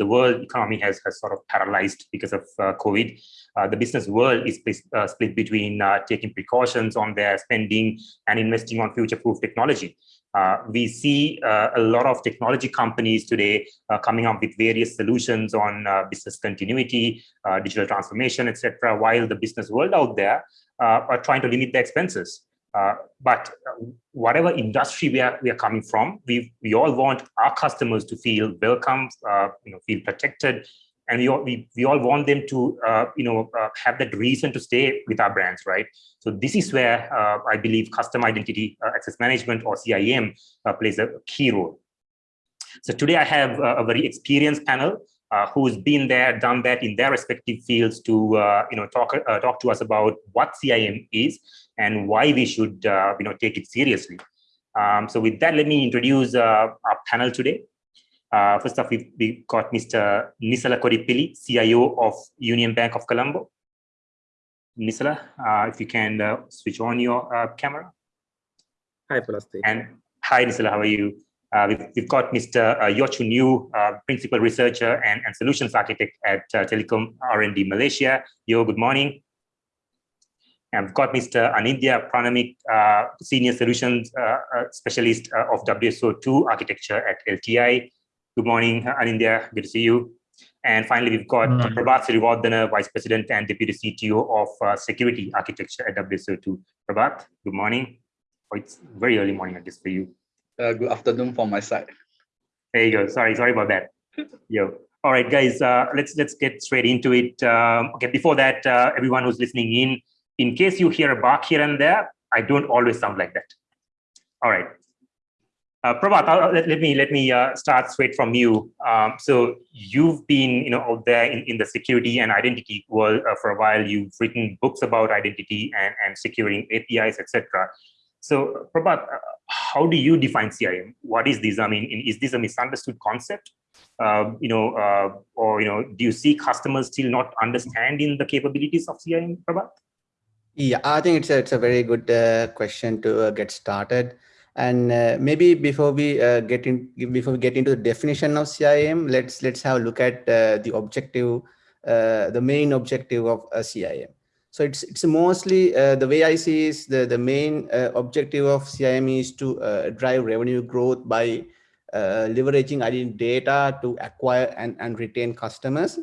the world economy has, has sort of paralyzed because of uh, COVID. Uh, the business world is split, uh, split between uh, taking precautions on their spending and investing on future-proof technology. Uh, we see uh, a lot of technology companies today coming up with various solutions on business continuity, digital transformation, etc., while the business world out there are trying to limit their expenses. Uh, but whatever industry we are we are coming from, we we all want our customers to feel welcome, uh, you know, feel protected, and we all we, we all want them to uh, you know uh, have that reason to stay with our brands right? So this is where uh, i believe custom identity uh, access management or CIAM uh, plays a key role. So today i have a very experienced panel uh, who's been there done that in their respective fields to you know talk talk to us about what CIAM is and why we should you know take it seriously um, so with that let me introduce our panel today uh, first off, we've, we've, got Mr. Nisala Kodipili, CIO of Union Bank of Colombo. Nisala, uh, if you can uh, switch on your uh, camera. Hi, Plastic. And hi, Nisala, how are you? Uh, we've, we've, got Mr. Uh, uh, Principal Researcher and, and Solutions Architect at Telekom R&D Malaysia. Yo, good morning. And we've got Mr. Anindya Pramanik, Senior Solutions Specialist of WSO2 Architecture at LTI. Good morning, Anindya. Good to see you. And finally, we've got mm -hmm. Prabath Siriwardena, Vice President and Deputy CTO of uh, Security Architecture at WSO2. Prabath, good morning. Oh, it's very early morning, I guess, for you. Uh, good afternoon from my side. There you go. Sorry, sorry about that. Yo. All right, guys, uh, let's let's get straight into it. Um, okay, before that, uh, everyone who's listening in, in case you hear a bark here and there, I don't always sound like that. All right, uh, Prabath, let, let, me let me uh, start straight from you. Um, so you've been, you know, out there in, in the security and identity world uh, for a while. You've written books about identity and, and securing APIs, etc. So Prabath, uh, how do you define CIAM? What is this? I mean, is this a misunderstood concept? Um, you know, uh, or you know, do you see customers still not understanding the capabilities of CIAM, Prabath? Yeah, I think it's a, it's a very good uh, question to get started. And uh, maybe before we uh, get in, before we get into the definition of CIAM, let's let's have a look at uh, the objective, uh, the main objective of a CIAM. So it's it's mostly uh, the way I see is the the main uh, objective of CIAM is to drive revenue growth by leveraging data to acquire and and retain customers.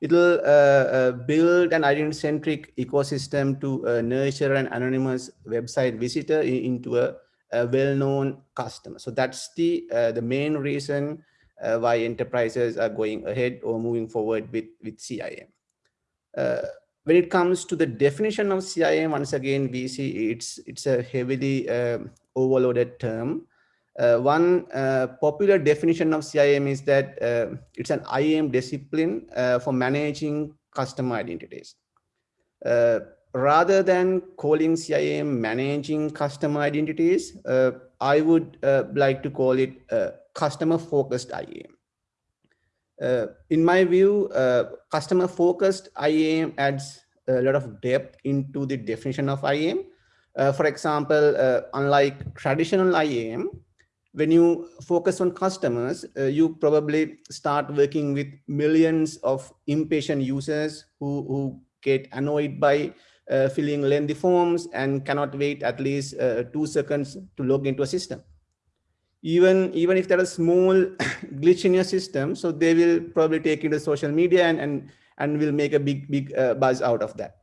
It'll build an identity-centric ecosystem to nurture an anonymous website visitor into a a well-known customer. So that's the uh, the main reason uh, why enterprises are going ahead or moving forward with with CIAM. Uh, when it comes to the definition of CIAM, once again we see it's it's a heavily um, overloaded term. Uh, one uh, popular definition of CIAM is that uh, it's an IAM discipline for managing customer identities rather than calling CIAM managing customer identities, I would like to call it uh, customer focused IAM. Uh, in my view, uh, customer focused IAM adds a lot of depth into the definition of IAM. Uh, for example, unlike traditional IAM, when you focus on customers, you probably start working with millions of impatient users who, who get annoyed by uh, filling lengthy forms and cannot wait at least uh, two seconds to log into a system. Even, even if there is a small glitch in your system, so they will probably take it to social media and, and, and will make a big, big uh, buzz out of that.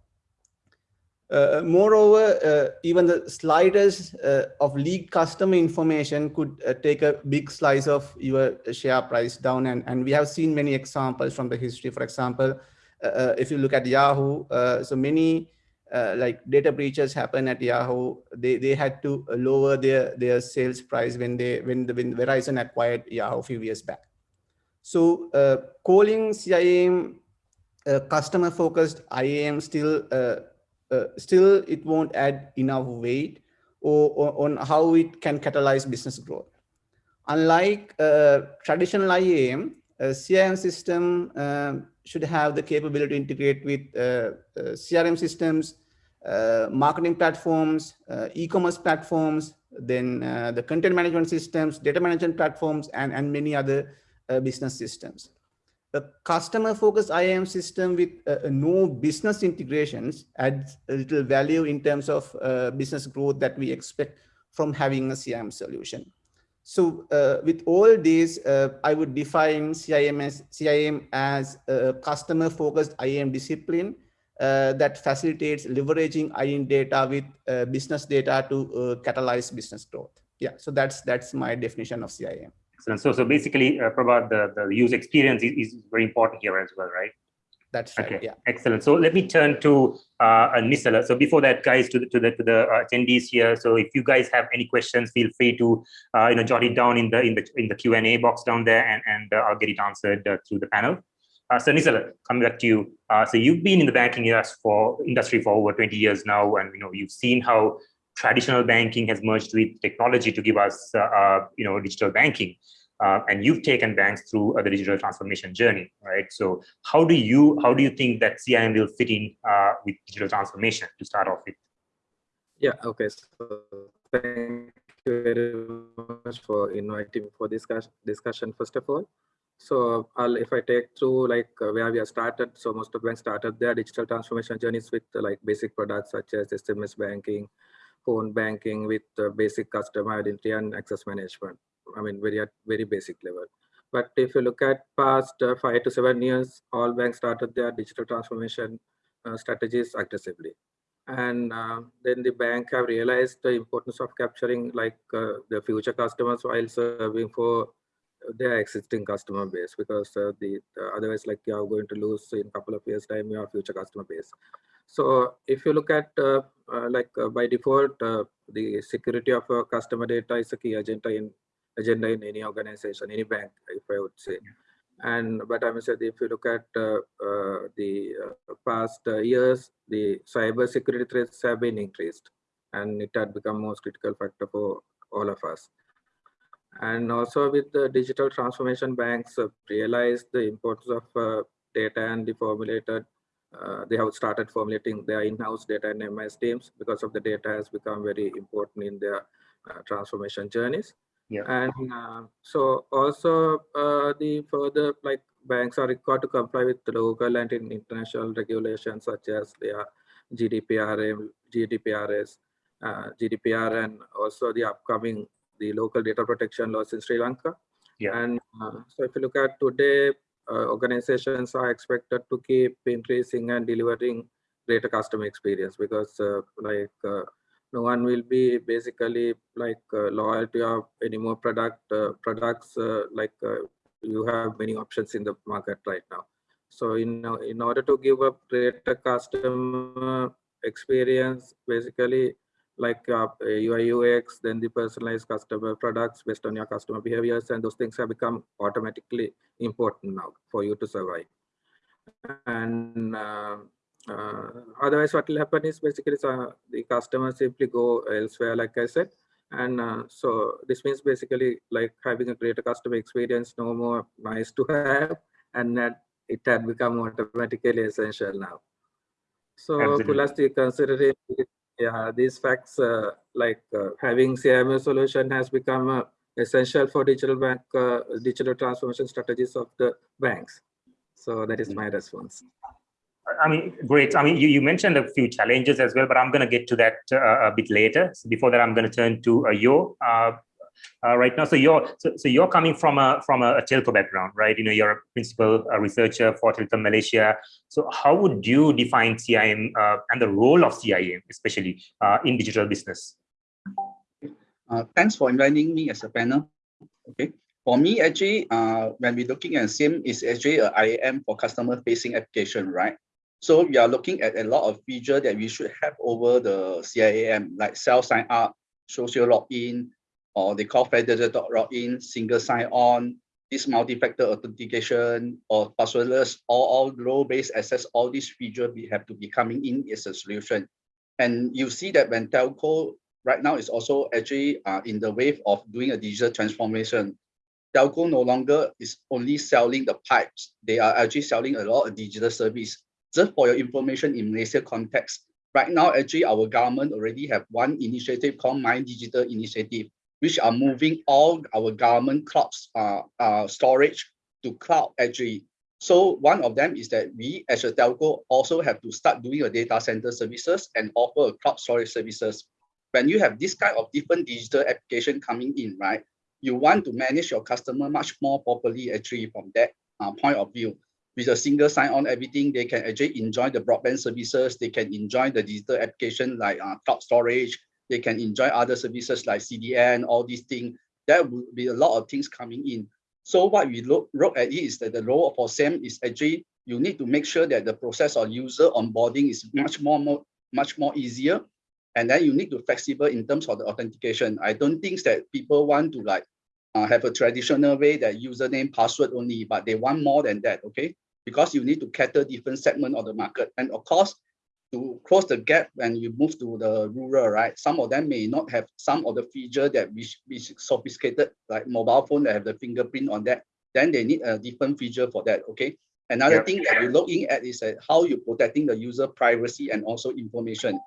Uh, moreover, uh, even the slightest uh, of leaked customer information could take a big slice of your share price down. And, and we have seen many examples from the history. For example, if you look at Yahoo, so many uh, like data breaches happen at Yahoo, they, they had to lower their, their sales price when they when the when Verizon acquired Yahoo a few years back. So uh, calling CIAM uh, customer focused IAM still uh, uh, still it won't add enough weight or, or, on how it can catalyze business growth. Unlike uh, traditional IAM, a CIAM system um, should have the capability to integrate with uh, uh, CRM systems, uh, marketing platforms, e-commerce platforms, then the content management systems, data management platforms, and, and many other business systems. A customer focused IAM system with uh, no business integrations adds a little value in terms of uh, business growth that we expect from having a CIAM solution. So uh, with all these, uh, I would define CIAM as, CIAM as a customer focused IAM discipline uh, that facilitates leveraging IAM data with uh, business data to uh, catalyze business growth. Yeah, so that's that's my definition of CIAM. Excellent. So, so basically, uh, Prabath, the, the user experience is, is very important here as well, right? That's right. Okay, Yeah. excellent. So let me turn to uh, Nisala. So before that, guys, to the to the to the uh, attendees here. So if you guys have any questions, feel free to uh, you know jot it down in the in the in the Q and A box down there, and and uh, I'll get it answered uh, through the panel. Uh, so Nisala, coming back to you. Uh, so you've been in the banking industry for industry for over 20 years now, and you know you've seen how traditional banking has merged with technology to give us uh, uh, you know digital banking. Uh, and you've taken banks through uh, the digital transformation journey, right? So how do you how do you think that CIAM will fit in uh, with digital transformation to start off with? Yeah, okay. So thank you very much for inviting me for this discussion, first of all. So I'll, if I take through like uh, where we have started, so most of banks started their digital transformation journeys with like basic products such as SMS banking, phone banking with uh, basic customer identity and access management. I mean, very at very basic level. But if you look at past uh, five to seven years, all banks started their digital transformation uh, strategies aggressively and uh, then the bank have realized the importance of capturing like uh, the future customers while serving for their existing customer base because uh, the otherwise like you are going to lose in a couple of years time your future customer base so if you look at like by default the security of customer data is a key agenda in agenda in any organization any bank if i would say and but I must say, if you look at uh, uh, the uh, past years, the cyber security threats have been increased, and it had become most critical factor for all of us. And also with the digital transformation, banks realized the importance of data and the formulated. They have started formulating their in-house data and MIS teams because of the data has become very important in their transformation journeys yeah. and uh, so also uh, the further like banks are required to comply with the local and international regulations such as their GDPR, GDPRS, uh, GDPR, and also the upcoming the local data protection laws in Sri Lanka. Yeah. And uh, so if you look at today, uh, organizations are expected to keep increasing and delivering greater customer experience because uh, like no one will be basically like uh, loyal to your any more product uh, products uh, like uh, you have many options in the market right now. So in in order to give a greater customer experience basically like uh, UI UX then the personalized customer products based on your customer behaviors and those things have become automatically important now for you to survive and uh, uh, otherwise, what will happen is basically uh, the customer simply go elsewhere, like I said. And uh, so this means basically like having a greater customer experience, no more nice to have, and that it had become automatically essential now. So plus the considering yeah, these facts uh, like uh, having CMS solution has become uh, essential for digital bank digital transformation strategies of the banks. So that is my response. I mean, great. I mean, you, you mentioned a few challenges as well, but I'm going to get to that uh, a bit later. So before that, I'm going to turn to uh, Yo uh, uh, right now. So you're so, so you're coming from a from a, a telco background, right? You know, you're a principal uh, researcher for Telekom Malaysia. So how would you define CIAM uh, and the role of CIAM, especially in digital business? thanks for inviting me as a panel. Okay. For me, actually, when we're looking at CIAM, is actually a IAM for customer-facing application, right? So we are looking at a lot of feature that we should have over the CIAM, like self sign up, social login, or they call federated login, single sign on, this multi-factor authentication, or passwordless, all, all role-based access, all these features we have to be coming in as a solution. And you see that when telco right now is also actually uh, in the wave of doing a digital transformation. Telco no longer is only selling the pipes. They are actually selling a lot of digital service just for your information in Malaysia context, right now, actually, our government already have one initiative called My Digital Initiative, which are moving all our government clouds uh, uh, storage to cloud actually. So one of them is that we as a telco also have to start doing a data center services and offer a cloud storage services. When you have this kind of different digital application coming in, right, you want to manage your customer much more properly actually from that uh, point of view. With a single sign-on everything, they can actually enjoy the broadband services, they can enjoy the digital application like uh, cloud storage, they can enjoy other services like CDN, all these things. There will be a lot of things coming in. So what we look, look at is that the role for CIAM is actually you need to make sure that the process of user onboarding is much more, more much more easier and then you need to flexible in terms of the authentication. I don't think that people want to like uh, have a traditional way that username password only, but they want more than that, okay? Because you need to cater different segment of the market. And of course, to close the gap when you move to the rural, right? Some of them may not have some of the feature that which is sophisticated, like mobile phone that have the fingerprint on that. Then they need a different feature for that, okay? Another yeah. thing that you're looking at is that how you're protecting the user privacy and also information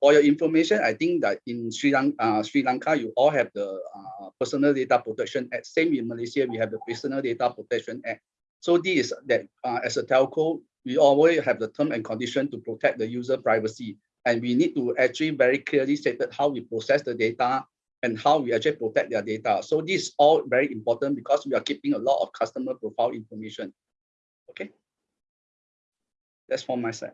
for your information, I think that in Sri, Lanka, uh, Sri Lanka, you all have the uh, Personal Data Protection Act. Same in Malaysia, we have the Personal Data Protection Act. So this is that uh, as a telco, we always have the term and condition to protect the user privacy. And we need to actually very clearly state how we process the data and how we actually protect their data. So this is all very important because we are keeping a lot of customer profile information. Okay. That's from my side.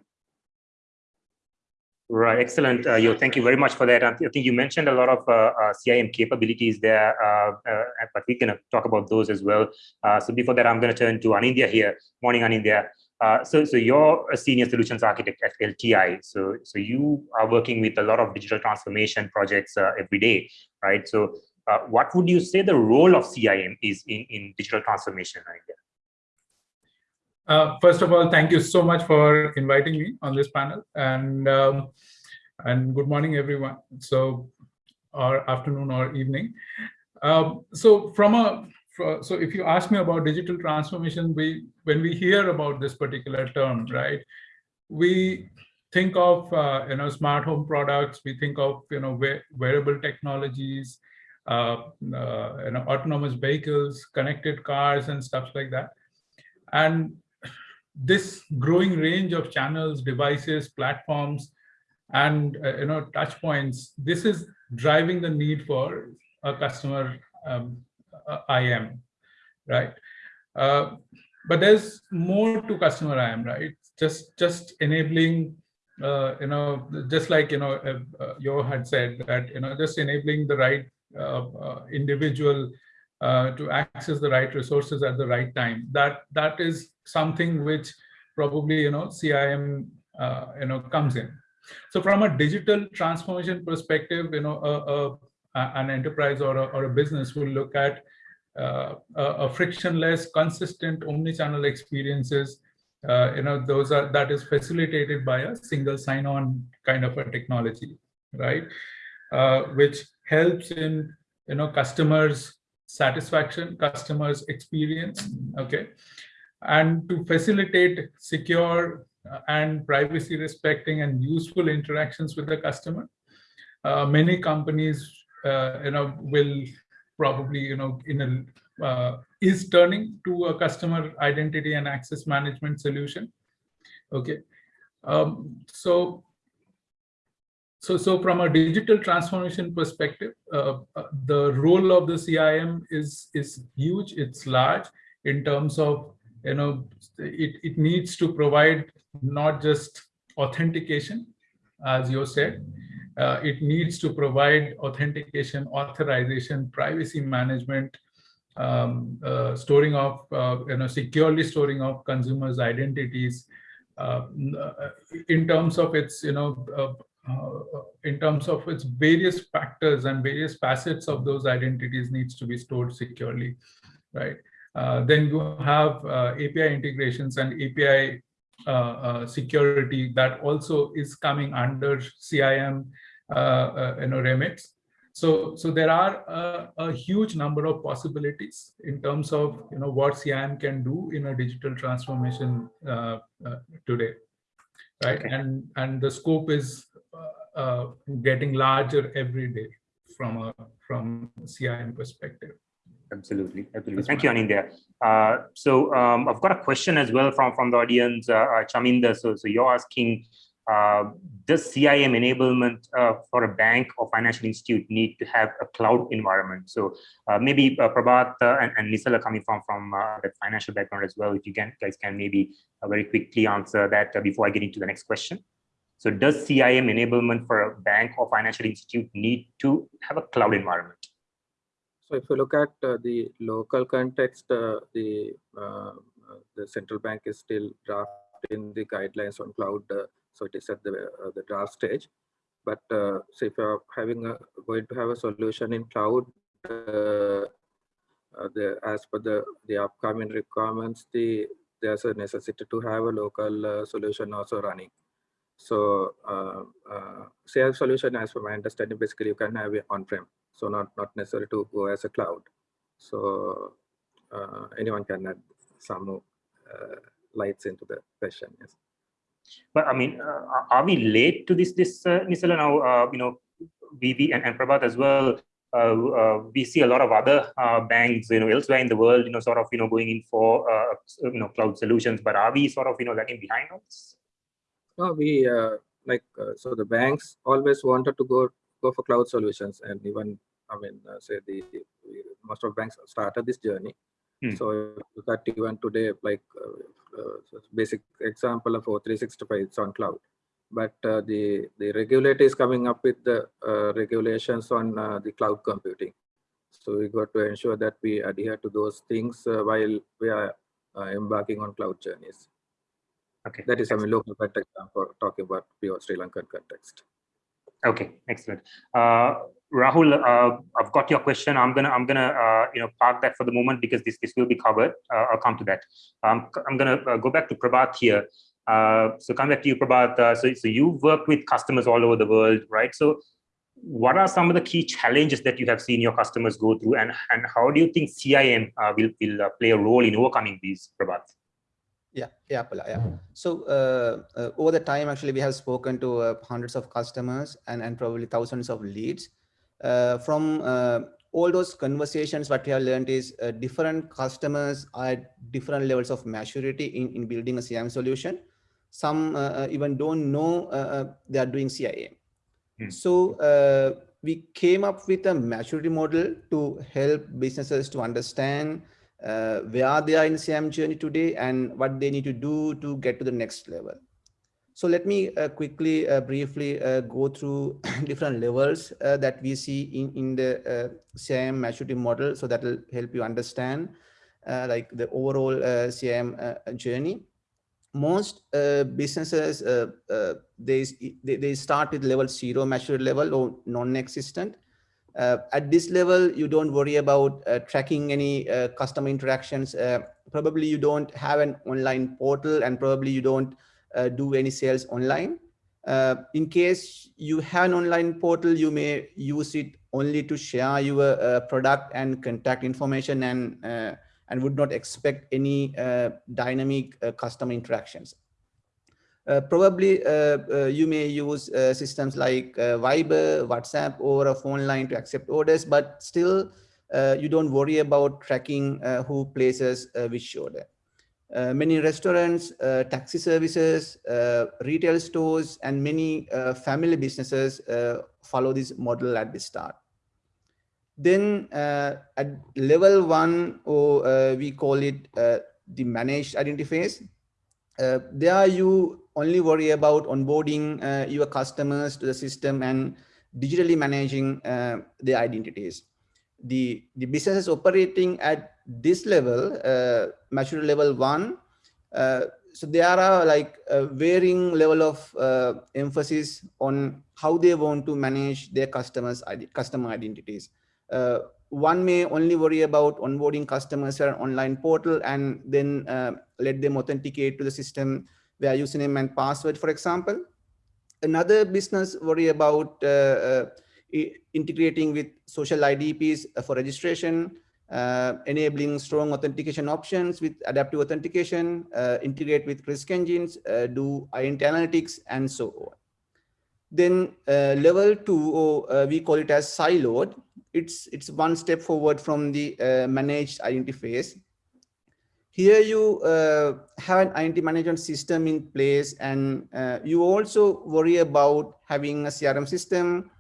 Right, excellent. Uh, Yo, thank you very much for that. I think you mentioned a lot of uh, uh, CIAM capabilities there, uh, uh, but we can talk about those as well. Uh, so before that, I'm going to turn to Anindya here. Morning, Anindya. so, so you're a senior solutions architect at LTI. So, so you are working with a lot of digital transformation projects every day, right? So, what would you say the role of CIAM is in, in digital transformation, Anindya? Uh, first of all, thank you so much for inviting me on this panel and um, and good morning, everyone. So, or afternoon or evening. Um, so from a so if you ask me about digital transformation, we when we hear about this particular term, right, we think of uh, you know smart home products. We think of you know wearable technologies, uh, uh, you know autonomous vehicles, connected cars, and stuff like that. And this growing range of channels, devices, platforms, and uh, you know touch points, this is driving the need for a customer um, uh, IM, right? Uh, but there's more to customer IM, right? Just just enabling, uh, you know, just like you know, uh, uh Yo had said that you know, just enabling the right individual uh, to access the right resources at the right time. That that is something which probably you know CIAM uh, you know comes in. So from a digital transformation perspective, you know, a, a, an enterprise or a, or a business will look at uh, a, frictionless, consistent omni-channel experiences. Uh, you know, those are that is facilitated by a single sign-on kind of a technology, right? Uh, which helps in you know customers satisfaction, customers experience, okay? And to facilitate secure uh, and privacy respecting and useful interactions with the customer, uh, many companies, uh, you know, will probably, you know, in a, uh, is turning to a customer identity and access management solution. Okay. Um, so so, so from a digital transformation perspective, uh, uh the role of the CIAM is is huge. It's large in terms of you know it it needs to provide not just authentication, as you said. Uh, it needs to provide authentication, authorization, privacy management, um, uh, storing of uh, you know securely storing of consumers' identities. Uh, in terms of its you know uh, in terms of its various factors and various facets of those identities needs to be stored securely, right? Uh, then you have uh, API integrations and API uh, uh, security that also is coming under CIAM uh, you know, remits. So, so there are a, a, huge number of possibilities in terms of you know what CIAM can do in a digital transformation today, right? Okay. And and the scope is getting larger every day from a from CIAM perspective. Absolutely, absolutely. Thank you, Anindya. Uh, so um, I've got a question as well from from the audience, uh, uh Chaminda. So so you're asking, uh, does CIAM enablement uh, for a bank or financial institute need to have a cloud environment? So uh, maybe uh, Prabath and, and are coming from from the financial background as well. If you can guys can maybe very quickly answer that before I get into the next question. So does CIAM enablement for a bank or financial institute need to have a cloud environment? So if you look at uh, the local context, uh, the uh, the central bank is still drafting the guidelines on cloud, uh, so it is at the uh, the draft stage. But uh, so if you're having a going to have a solution in cloud, the as per the the upcoming requirements, the there's a necessity to have a local solution also running. So uh, uh, solution, as for my understanding, basically you can have it on-prem. So not, not necessary to go as a cloud. So uh, anyone can add some uh, lights into the question. Yes. But I mean, uh, are we late to this, this uh, Nisala now, uh, you know, BB and, and Prabath as well, uh, we see a lot of other banks, you know, elsewhere in the world, you know, sort of, you know, going in for, you know, cloud solutions. But are we sort of, you know, lagging behind this? No, we uh, like uh, so the banks always wanted to go go for cloud solutions, and even I mean, uh, say the most of banks started this journey. Hmm. So look at even today, like uh, uh, basic example of O365, it's on cloud. But uh, the the regulator is coming up with the regulations on the cloud computing. So we got to ensure that we adhere to those things while we are embarking on cloud journeys. Okay. That is, I mean, local context for talking about pure Sri Lankan context. Okay, excellent. Uh, Rahul, uh, I've got your question. I'm gonna, I'm gonna, uh, you know, park that for the moment because this, this will be covered. Uh, I'll come to that. Um, I'm gonna uh, go back to Prabath here. Uh, so come back to you, Prabath. so, so you've worked with customers all over the world, right? So, what are some of the key challenges that you have seen your customers go through, and and how do you think CIAM will will play a role in overcoming these, Prabath? Yeah, yeah, yeah. So uh, uh, over the time, actually, we have spoken to uh, hundreds of customers and, and probably thousands of leads. Uh, from uh, all those conversations, what we have learned is uh, different customers are at different levels of maturity in, in building a CIAM solution. Some even don't know they are doing CIAM. Hmm. So we came up with a maturity model to help businesses to understand uh, where they are in CIAM journey today and what they need to do to get to the next level. So let me uh, quickly, uh, briefly uh, go through different levels uh, that we see in, in the uh, CIAM maturity model. So that will help you understand like the overall CIAM journey. Most businesses, they, they, start with level zero maturity level or non-existent uh, at this level, you don't worry about uh, tracking any uh, customer interactions. Uh, probably you don't have an online portal and probably you don't uh, do any sales online. Uh, in case you have an online portal, you may use it only to share your product and contact information and, and would not expect any dynamic customer interactions. Uh, probably uh, uh, you may use systems like Viber, WhatsApp, or a phone line to accept orders, but still you don't worry about tracking who places which order. Uh, many restaurants, uh, taxi services, uh, retail stores, and many family businesses follow this model at the start. Then at level one, or we call it the managed identity phase, there you only worry about onboarding uh, your customers to the system and digitally managing uh, their identities. The, the businesses operating at this level, uh, maturity level one, uh, so there are like a varying level of uh, emphasis on how they want to manage their customers customer identities. Uh, one may only worry about onboarding customers to an online portal and then let them authenticate to the system their username and password, for example. Another business worry about uh, uh, integrating with social IDPs for registration, uh, enabling strong authentication options with adaptive authentication, uh, integrate with risk engines, uh, do identity analytics, and so on. Then uh, level two, or we call it as siloed, it's it's one step forward from the uh, managed identity phase. Here you uh, have an identity management system in place and uh, you also worry about having a CRM system,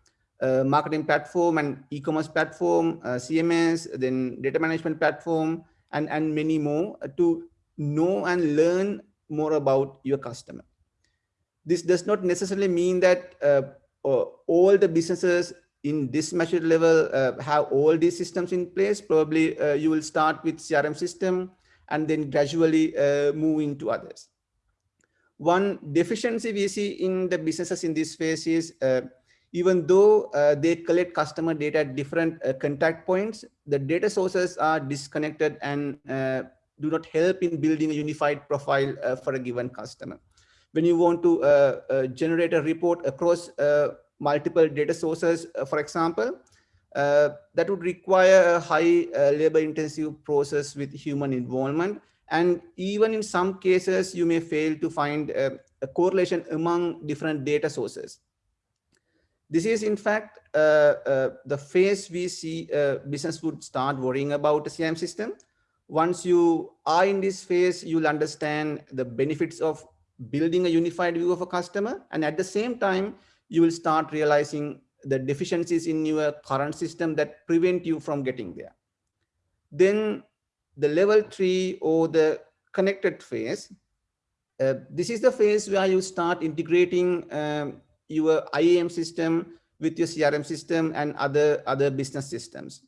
marketing platform and e-commerce platform, CMS, then data management platform, and, and many more to know and learn more about your customer. This does not necessarily mean that uh, all the businesses in this mature level uh, have all these systems in place. Probably uh, you will start with CRM system and then gradually uh, move into others. One deficiency we see in the businesses in this phase is uh, even though uh, they collect customer data at different contact points, the data sources are disconnected and do not help in building a unified profile for a given customer when you want to uh, uh, generate a report across uh, multiple data sources, for example, that would require a high labor intensive process with human involvement. And even in some cases, you may fail to find a, a correlation among different data sources. This is in fact uh, uh, the phase we see uh, business would start worrying about the CRM system. Once you are in this phase, you'll understand the benefits of building a unified view of a customer. And at the same time, you will start realizing the deficiencies in your current system that prevent you from getting there. Then the level three or the connected phase, uh, this is the phase where you start integrating um, your IAM system with your CRM system and other, other business systems.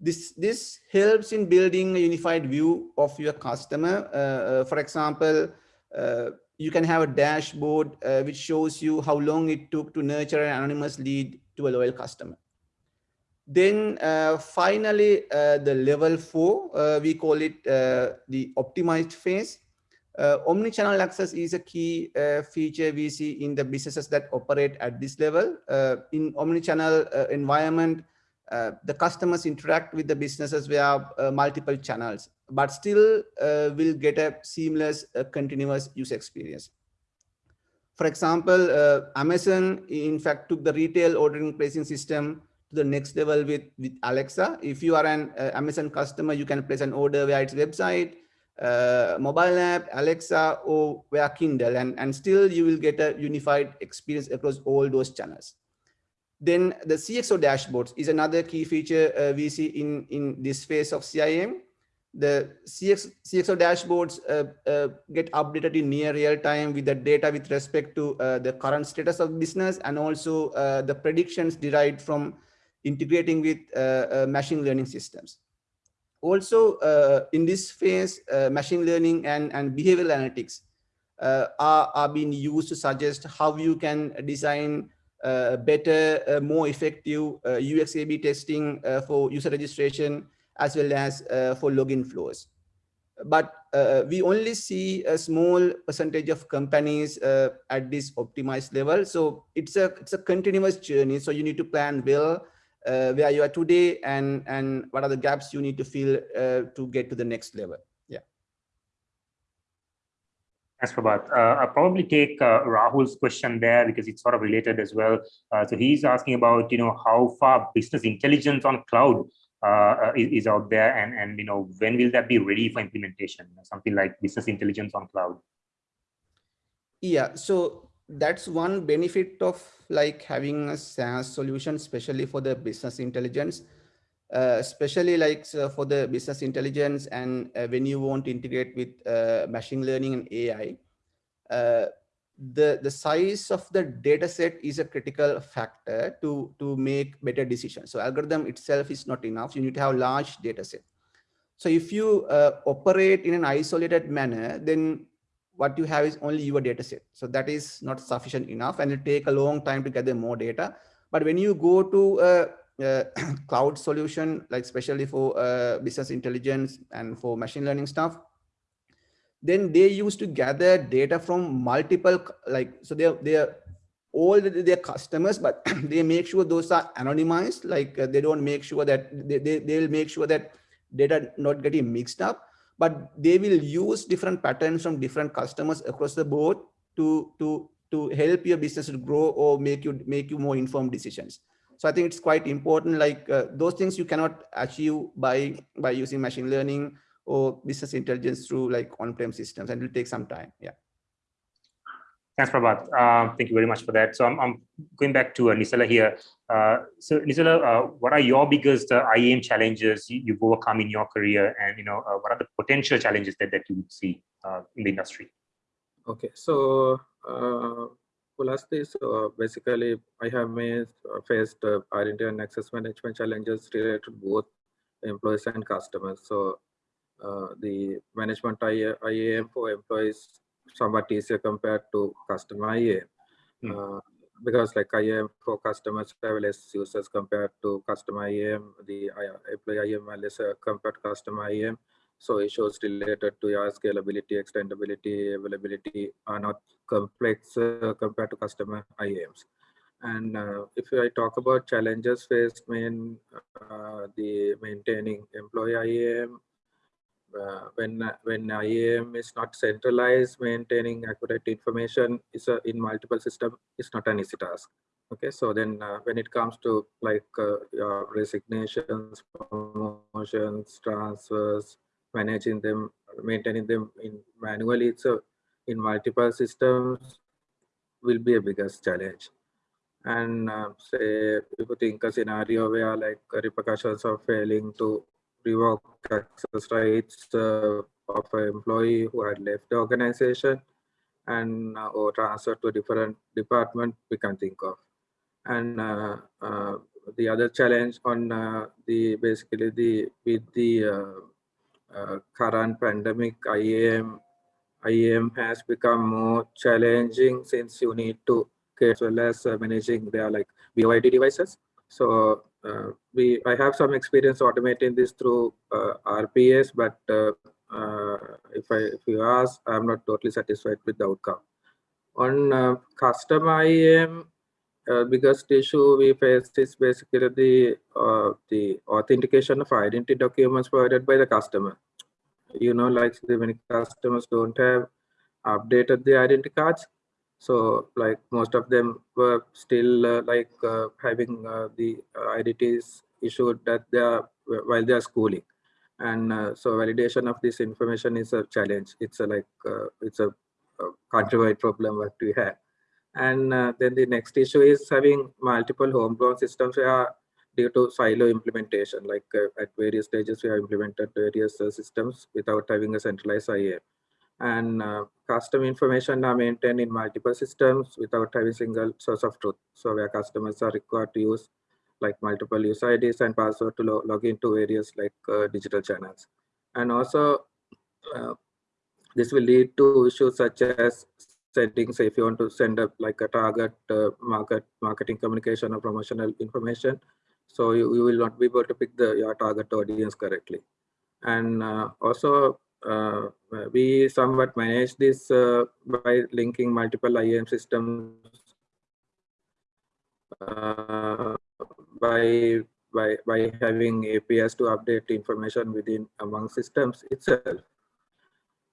This, this helps in building a unified view of your customer. Uh, uh, for example, uh, you can have a dashboard uh, which shows you how long it took to nurture an anonymous lead to a loyal customer. Then uh, finally, uh, the level four, uh, we call it uh, the optimized phase. Omnichannel access is a key feature we see in the businesses that operate at this level. in omnichannel environment, the customers interact with the businesses via multiple channels but still uh, will get a seamless, uh, continuous user experience. For example, uh, Amazon, in fact, took the retail ordering placing system to the next level with, with Alexa. If you are an uh, Amazon customer, you can place an order via its website, uh, mobile app, Alexa, or via Kindle, and, and still you will get a unified experience across all those channels. Then the CXO dashboards is another key feature uh, we see in, in this phase of CIAM the CX, CXO dashboards uh, uh, get updated in near real time with the data with respect to uh, the current status of business and also uh, the predictions derived from integrating with uh, machine learning systems. Also, in this phase, machine learning and, and behavioral analytics are, are being used to suggest how you can design better, more effective UX A-B testing for user registration as well as uh, for login flows. But uh, we only see a small percentage of companies uh, at this optimized level. So it's a it's a continuous journey. So you need to plan well uh, where you are today and and what are the gaps you need to fill uh, to get to the next level. Thanks, Prabath. Uh, I'll probably take uh, Rahul's question there because it's sort of related as well. Uh, so he's asking about, you know, how far business intelligence on cloud uh, is, is, out there and and you know when will that be ready for implementation something like business intelligence on cloud yeah so that's one benefit of like having a SaaS solution especially for the business intelligence uh, especially like so for the business intelligence and uh, when you want to integrate with uh, machine learning and AI uh, the the size of the data set is a critical factor to to make better decisions. So algorithm itself is not enough. You need to have large data set. So if you uh, operate in an isolated manner then what you have is only your data set. So that is not sufficient enough and it take a long time to gather more data. But when you go to a, a cloud solution like especially for uh, business intelligence and for machine learning stuff. Then they used to gather data from multiple like so they are they are all their customers but they make sure those are anonymized like uh, they don't make sure that they, they they'll make sure that data not getting mixed up but they will use different patterns from different customers across the board to to to help your business to grow or make you make you more informed decisions So I think it's quite important, like uh, those things you cannot achieve by, by using machine learning or business intelligence through like on-prem systems and it will take some time. Yeah. Thanks, Prabath. Uh, thank you very much for that. So I'm, I'm going back to uh, Nisala here. Uh, so Nisala, uh, what are your biggest uh, IAM challenges you, have overcome in your career, and you know uh, what are the potential challenges that that you would see uh, in the industry? Okay, so uh, last this basically I have made, faced identity and access management challenges related to both employees and customers. So the management IAM for employees somewhat easier compared to customer IAM. Mm. Uh, because like IAM for customers have less users compared to customer IAM, the employee IAM lesser compared to customer IAM. So issues related to your scalability, extendability, availability are not complex uh, compared to customer IAMs. And uh, if I talk about challenges faced in uh, the maintaining employee IAM uh, when when IAM is not centralized, maintaining accurate information is a, in multiple system is not an easy task. Okay, so then uh, when it comes to like uh, resignations, promotions, transfers, managing them, maintaining them in manually, a in multiple systems will be a biggest challenge. And uh, say if you think a scenario where like repercussions of failing to revoke access rights uh, of an employee who had left the organization and uh, or transfer to a different department we can think of and uh, uh the other challenge on uh, the basically the with the current pandemic IAM IAM has become more challenging since you need to as well as managing their like BYD devices so uh, we I have some experience automating this through uh, RPS, but uh, if I if you ask, I'm not totally satisfied with the outcome. On custom IAM, uh, biggest issue we face is basically the uh, the authentication of identity documents provided by the customer. You know, like the many customers don't have updated the identity cards, so like most of them were still uh, like uh, having uh, the uh, IDTs issued that they are while they are schooling. And so validation of this information is a challenge. It's a like, it's a, a countrywide problem that we have. And then the next issue is having multiple homegrown systems due to silo implementation, like at various stages we have implemented various systems without having a centralized IAM and uh, custom information are maintained in multiple systems without having a single source of truth. So where customers are required to use like multiple user IDs and password to lo log into various like uh, digital channels. And also uh, this will lead to issues such as settings. if you want to send up like a target uh, market marketing communication or promotional information, so you, you will not be able to pick the your target audience correctly. And uh, also uh, we somewhat manage this uh, by linking multiple IAM systems uh, by by by having APIs to update information within among systems itself.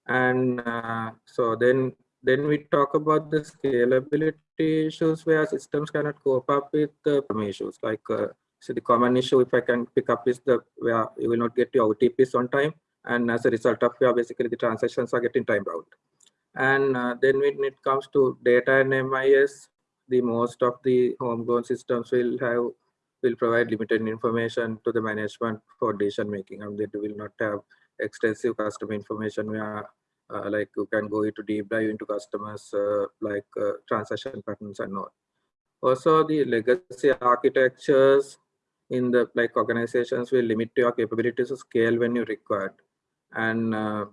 And uh, so then then we talk about the scalability issues where systems cannot cope up with the issues. Like uh, so the common issue if I can pick up is the where you will not get your OTPs on time. And as a result of yeah, basically the transactions are getting time bound. And uh, then when it comes to data and MIS, the most of the homegrown systems will have will provide limited information to the management for decision making. And they will not have extensive customer information. Where uh, like you can go into deep dive into customers uh, like uh, transaction patterns and all. Also the legacy architectures in the like organizations will limit your capabilities to scale when you required. And uh,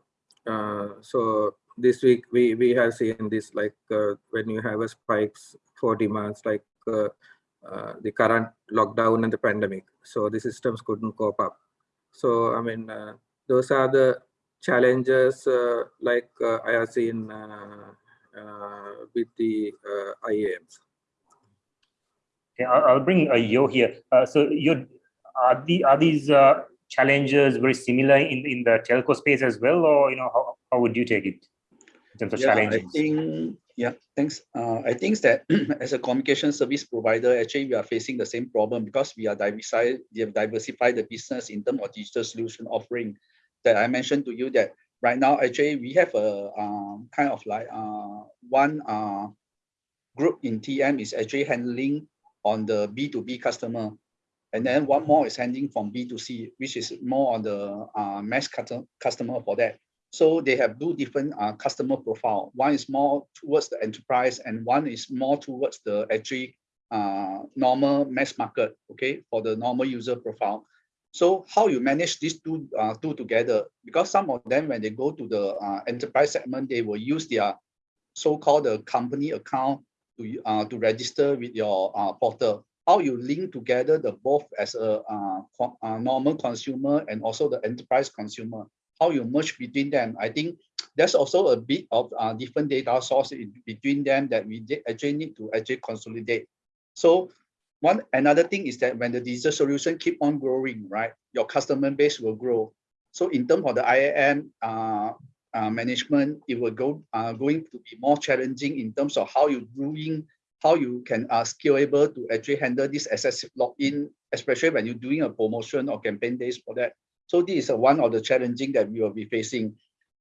uh, so this week we we have seen this like uh, when you have a spikes for demands like the current lockdown and the pandemic. So the systems couldn't cope up. So i mean those are the challenges uh, like uh, I have seen uh, with the IAMs. Yeah, I'll bring a Yo here. so you are the are these challenges very similar in in the telco space as well, or you know how, how would you take it in terms of yeah, challenges? I think Yeah, thanks. Uh, I think that as a communication service provider, actually we are facing the same problem because we are diversified, we have diversified the business in terms of digital solution offering that I mentioned to you that right now actually we have a um, kind of like uh, one uh, group in TM is actually handling on the B2B customer. And then one more is handling from B2C, which is more on the uh, mass customer for that. So they have two different uh, customer profile. One is more towards the enterprise and one is more towards the actually uh, normal mass market, okay, for the normal user profile. So how you manage these two, uh, two together? Because some of them, when they go to the uh, enterprise segment, they will use their so-called the company account to, uh, to register with your uh, portal. How you link together the both as a uh, normal consumer and also the enterprise consumer how you merge between them. I think there's also a bit of uh, different data source between them that we actually need to actually consolidate. So one another thing is that when the digital solution keep on growing, right, your customer base will grow. So in terms of the IAM uh, uh, management, it will go uh, going to be more challenging in terms of how you doing, how you can uh, scalable to actually handle this excessive login, especially when you're doing a promotion or campaign days for that. So this is one of the challenging that we will be facing.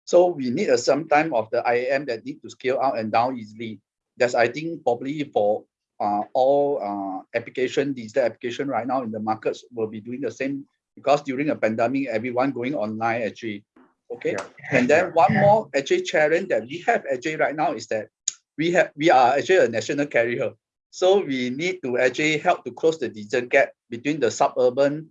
So we need a some time of the IAM that need to scale out and down easily. That's I think probably for uh, all uh, application, digital application right now in the markets will be doing the same because during a pandemic, everyone going online actually. Okay. Yeah. And then one more actually challenge that we have actually right now is that we have we are actually a national carrier. So we need to actually help to close the digital gap between the suburban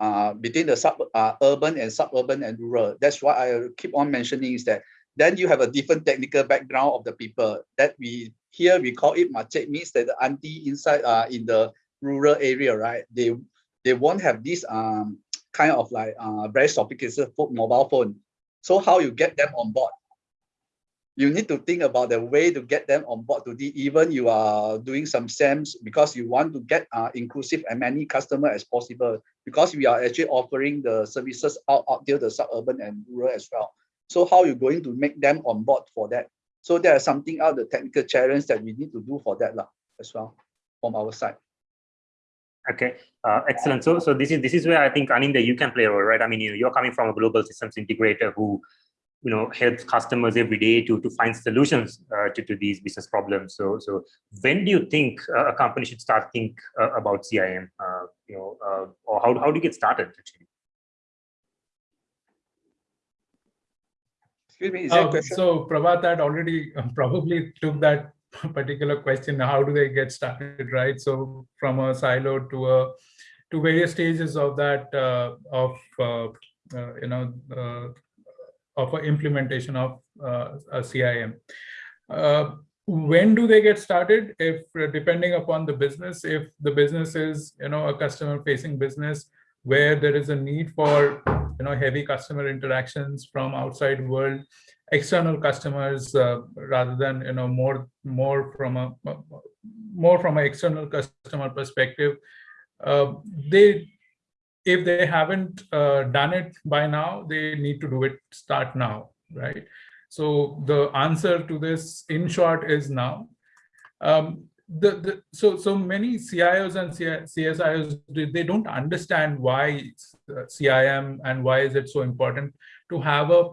uh, between the sub uh, urban and suburban and rural. That's why I keep on mentioning is that then you have a different technical background of the people that we here we call it mak cik means that the auntie inside uh, in the rural area, right? They they won't have this um kind of like uh, very sophisticated mobile phone. So how you get them on board? you need to think about the way to get them on board to the even you are doing some SAMs because you want to get uh, inclusive and many customer as possible because we are actually offering the services out, out there the suburban and rural as well. So how you going to make them on board for that? So there is something out the technical challenge that we need to do for that as well from our side. Okay, uh, excellent. So, so this is this is where I think Anindya you can play a role, right? I mean, you you're coming from a global systems integrator who you know helps customers every day to to find solutions uh, to, to these business problems so so when do you think a company should start think uh, about CIAM uh, you know uh, or how, how do you get started actually excuse me um, so Prabath had already um, probably took that particular question how do they get started right so from a silo to a to various stages of that uh, of uh, you know of an implementation of uh, a CIAM. Uh, when do they get started? If depending upon the business, if the business is you know a customer facing business where there is a need for you know heavy customer interactions from outside world, external customers uh, rather than you know more more from a more from an external customer perspective, uh, they if they haven't uh, done it by now, they need to do it start now, right? So the answer to this in short is now. Um, the, the, so, so many CIOs and CISOs, they don't understand why CIAM and why is it so important to have a,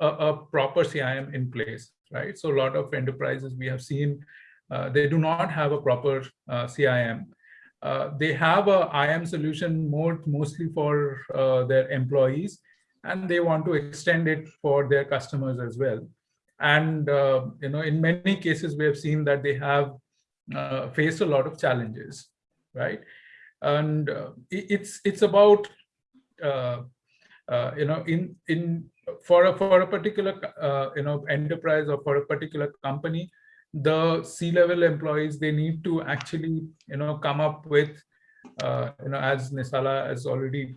a, a proper CIAM in place, right? So a lot of enterprises we have seen, uh, they do not have a proper uh, CIAM. Uh, they have a IM solution more mostly for uh, their employees, and they want to extend it for their customers as well. And uh, you know, in many cases, we have seen that they have uh, faced a lot of challenges, right? And uh, it's it's about uh, you know in in for a for a particular you know enterprise or for a particular company the C-level employees, they need to actually, you know, come up with, uh, you know, as Nisala has already,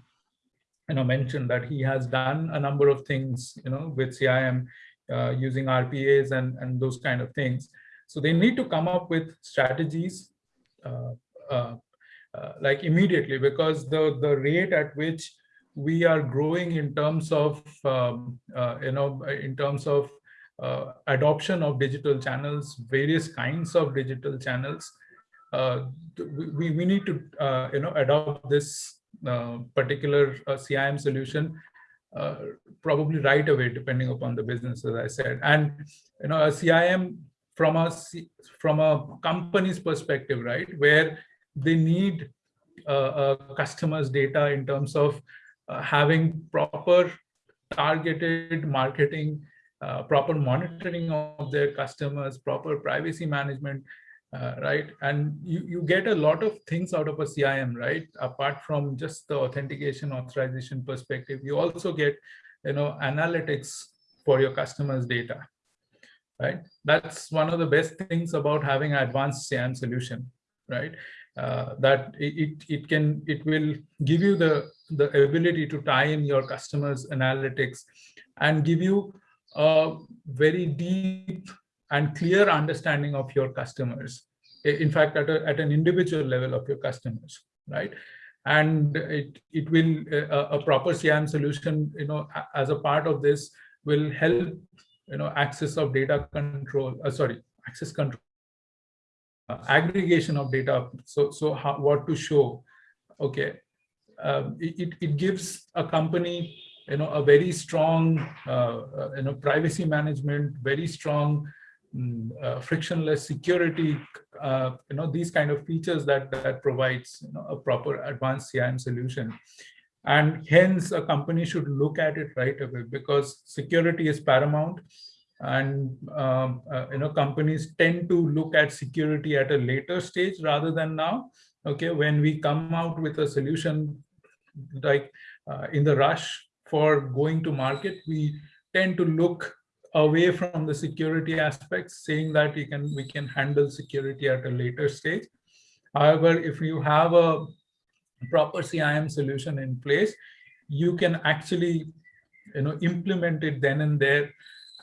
you know, mentioned that he has done a number of things, you know, with CIAM uh, using RPAs and, and those kind of things. So they need to come up with strategies uh, uh, uh like immediately because the, the rate at which we are growing in terms of, um, you know, in terms of uh, adoption of digital channels, various kinds of digital channels. Uh, we, we need to uh, you know adopt this particular CIAM solution probably right away, depending upon the business, as I said. And you know, a CIAM from a from a company's perspective, right, where they need uh, customers' data in terms of uh, having proper targeted marketing, uh, proper monitoring of their customers, proper privacy management, uh, right? And you, you get a lot of things out of a CIAM, right? Apart from just the authentication authorization perspective, you also get, you know, analytics for your customers' data, right? That's one of the best things about having an advanced CIAM solution, right? Uh, that it, it can, it will give you the, the ability to tie in your customers' analytics and give you a very deep and clear understanding of your customers. In fact, at, a, at an individual level of your customers, right? And it, it will, a, a proper CIAM solution, you know, as a part of this will help, you know, access of data control, uh, sorry, access control, uh, aggregation of data. So, so how, what to show, okay. Um, it, it gives a company you know, a very strong, uh, uh, you know, privacy management, very strong, uh, frictionless security, uh, you know, these kind of features that that provides you know, a proper advanced CIAM solution. And hence, a company should look at it right away because security is paramount. And um, uh, you know, companies tend to look at security at a later stage rather than now. Okay, when we come out with a solution like uh, in the rush for going to market, we tend to look away from the security aspects, saying that we can we can handle security at a later stage. However, if you have a proper CIAM solution in place, you can actually you know implement it then and there,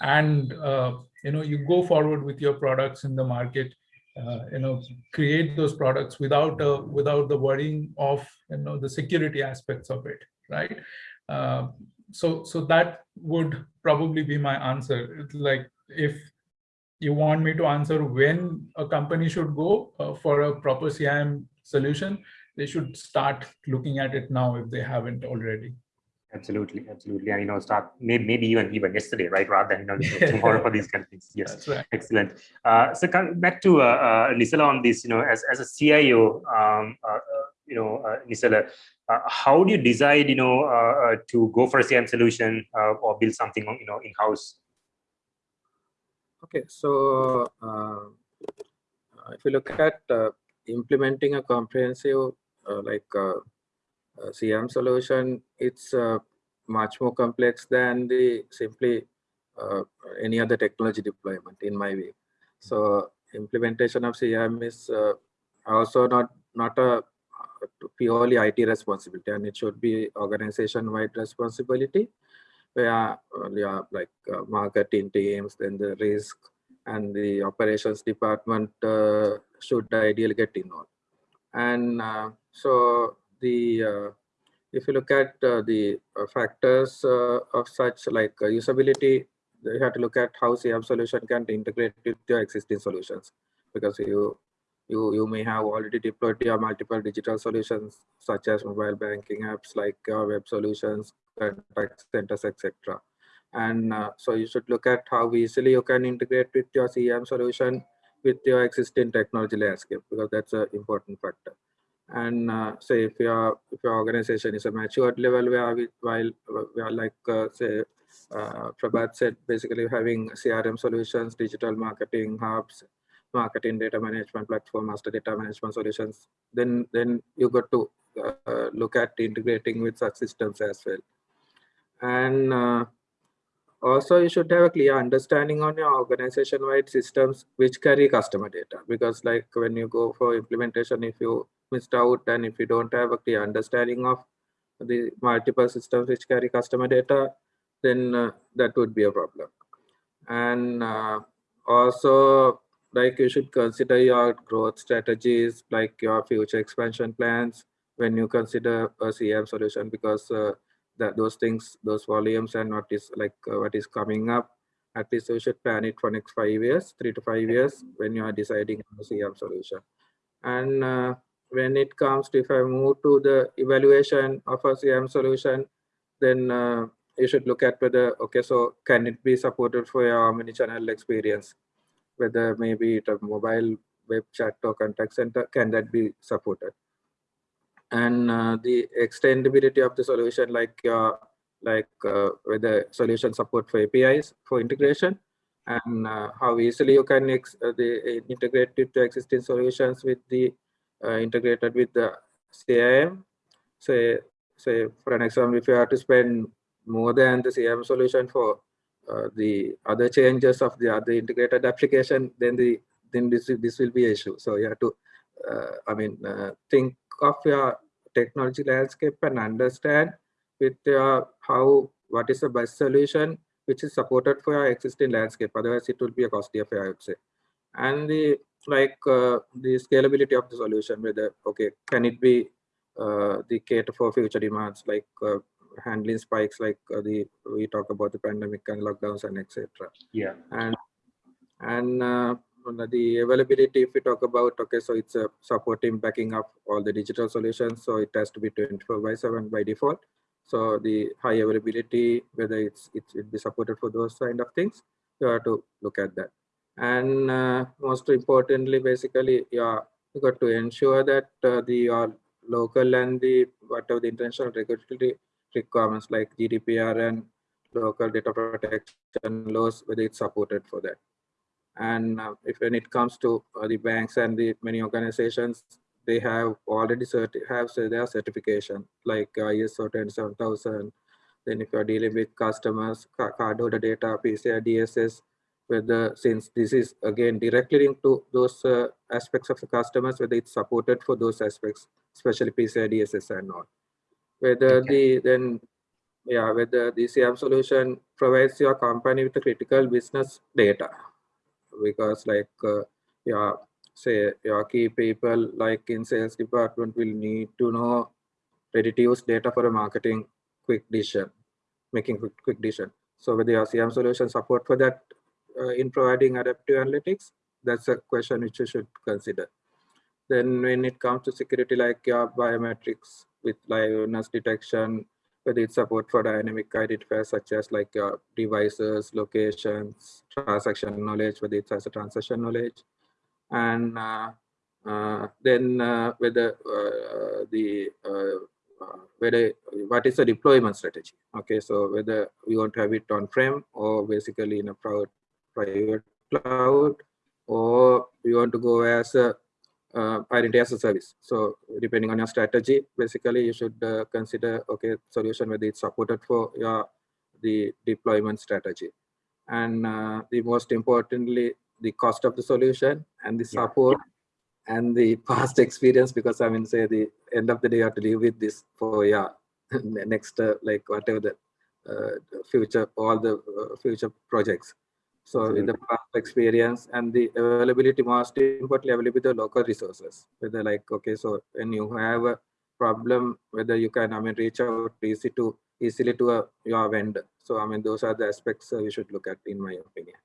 and uh, you know you go forward with your products in the market. Uh, you know, create those products without uh, without the worrying of you know the security aspects of it, right? Uh, so so that would probably be my answer. It's like if you want me to answer when a company should go uh, for a proper CIAM solution, they should start looking at it now if they haven't already. Absolutely, absolutely, and you know, start maybe, maybe even even yesterday, right? Rather than you know tomorrow for these kind of things. Yes, right. excellent. Uh, so come back to uh, uh, Nisala on this. You know, as as a CIO, um, uh, uh, you know, uh, Nisala, uh, how do you decide, you know, uh, to go for a CIAM solution or build something, you know, in house? Okay, so if you look at implementing a comprehensive like CIAM solution, it's much more complex than the simply uh, any other technology deployment in my view. So implementation of CIAM is uh, also not not a purely IT responsibility and it should be organization-wide responsibility where uh, yeah, like uh, marketing teams, then the risk and the operations department uh, should ideally get involved. And uh, so the uh, if you look at uh, the factors of such like usability, you have to look at how CIAM solution can integrate with your existing solutions because you you, you may have already deployed your multiple digital solutions such as mobile banking apps like your web solutions, contact centers, etc. And uh, so you should look at how easily you can integrate with your CIAM solution with your existing technology landscape because that's an important factor. And uh, say if your if your organization is a matured level where we while we are like uh, say uh, Prabath said, basically having CRM solutions, digital marketing hubs, marketing data management platform, master data management solutions, then then you got to uh, look at integrating with such systems as well. And uh, also you should have a clear understanding on your organization-wide systems which carry customer data because like when you go for implementation, if you missed out and if you don't have a clear understanding of the multiple systems which carry customer data, then uh, that would be a problem. And uh, also like you should consider your growth strategies, like your future expansion plans when you consider a CIAM solution, because uh, that those things, those volumes and what is like uh, what is coming up at least you should plan it for next five years, three to five years when you are deciding on the CIAM solution. And uh, when it comes to if I move to the evaluation of a CIAM solution, then uh, you should look at whether, okay, so can it be supported for your omni-channel experience? Whether maybe it a mobile web chat or contact center, can that be supported? And uh, the extendability of the solution, like uh, like uh, whether solution support for APIs for integration, and uh, how easily you can uh, the, integrate it to existing solutions with the uh, integrated with the CIAM. Say, say for an example, if you have to spend more than the CIAM solution for uh, the other changes of the other integrated application, then the then this this will be an issue. So you have to, uh, I mean, uh, think of your technology landscape and understand with your how what is the best solution which is supported for your existing landscape. Otherwise, it will be a costly affair, I would say. And the like uh, the scalability of the solution, whether okay, can it be uh, the cater for future demands like uh, handling spikes like uh, the we talk about the pandemic and lockdowns and etc. Yeah. And and uh, the availability, if we talk about okay, so it's a supporting backing up all the digital solutions, so it has to be 24 by 7 by default. So the high availability, whether it's it will be supported for those kind of things, you have to look at that. And uh, most importantly, basically, yeah, you got to ensure that uh, the uh, local and the whatever the international regulatory requirements like GDPR and local data protection laws, whether it's supported for that. And uh, if when it comes to uh, the banks and the many organizations, they have already certi have their certification like uh, ISO 27000. Then if you're dealing with customers, cardholder data, PCI DSS, whether since this is again directly linked to those uh, aspects of the customers, whether it's supported for those aspects, especially PCI DSS and all. Whether okay. the then yeah, whether the CIAM solution provides your company with the critical business data because like uh, yeah say your key people like in sales department will need to know ready to use data for a marketing quick decision making quick, quick decision. So whether your CIAM solution support for that uh, in providing adaptive analytics that's a question which you should consider. Then when it comes to security like your biometrics with liveness detection whether it's support for dynamic identifiers such as like your devices, locations, transaction knowledge, whether it's as a transaction knowledge, and uh, uh, then uh, whether uh, the uh, uh, whether what is the deployment strategy? Okay, so whether we want to have it on prem or basically in a private cloud, or we want to go as a uh, identity as a service. So depending on your strategy, basically you should uh, consider okay solution whether it's supported for your the deployment strategy, and uh, the most importantly the cost of the solution and the support yeah. and the past experience because I mean say the end of the day you have to live with this for yeah next uh, like whatever the uh, future all the uh, future projects so in the past experience and the availability, most importantly, availability of local resources. Whether like, okay, so when you have a problem, whether you can, I mean, reach out easy to easily to a, your vendor. So I mean, those are the aspects uh, we should look at, in my opinion